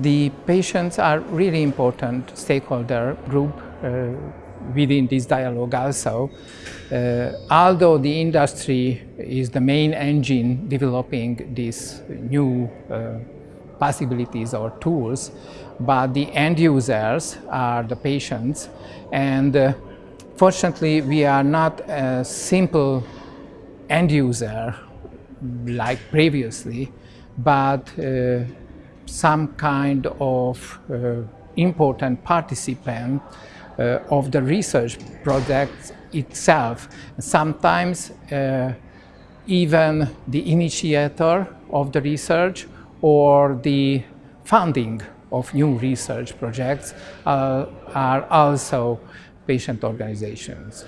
The patients are really important stakeholder group uh, within this dialogue also. Uh, although the industry is the main engine developing these new uh, possibilities or tools, but the end users are the patients and uh, fortunately we are not a simple end user like previously, but uh, some kind of uh, important participant uh, of the research project itself. Sometimes uh, even the initiator of the research or the funding of new research projects uh, are also patient organizations.